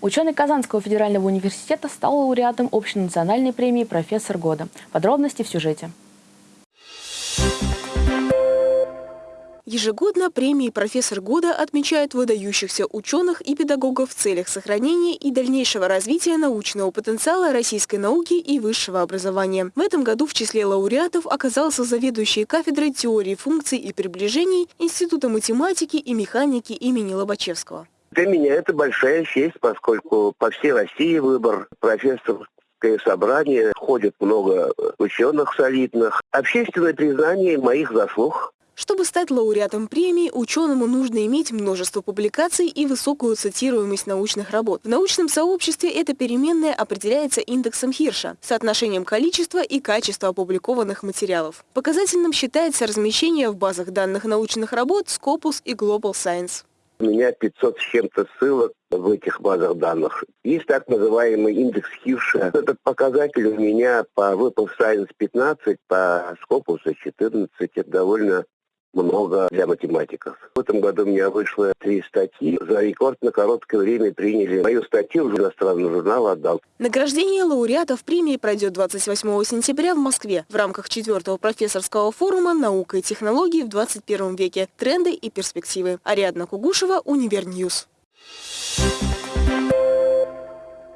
Ученый Казанского федерального университета стал лауреатом общенациональной премии «Профессор года». Подробности в сюжете. Ежегодно премии «Профессор года» отмечают выдающихся ученых и педагогов в целях сохранения и дальнейшего развития научного потенциала российской науки и высшего образования. В этом году в числе лауреатов оказался заведующий кафедрой теории функций и приближений Института математики и механики имени Лобачевского. Для меня это большая честь, поскольку по всей России выбор профессорское собрание, ходит много ученых солидных. Общественное признание моих заслуг чтобы стать лауреатом премии, ученому нужно иметь множество публикаций и высокую цитируемость научных работ. В научном сообществе эта переменная определяется индексом Хирша – соотношением количества и качества опубликованных материалов. Показательным считается размещение в базах данных научных работ Scopus и Global Science. У меня 500 с чем-то ссылок в этих базах данных. Есть так называемый индекс Хирша. Этот показатель у меня по Web Science 15, по Scopus 14. Это довольно много для математиков. В этом году у меня вышло три статьи. За рекордно короткое время приняли мою статью в иностранный журнал «Отдал». Награждение лауреатов премии пройдет 28 сентября в Москве в рамках четвертого профессорского форума «Наука и технологии в 21 веке. Тренды и перспективы». Ариадна Кугушева, Универньюз. Thank you.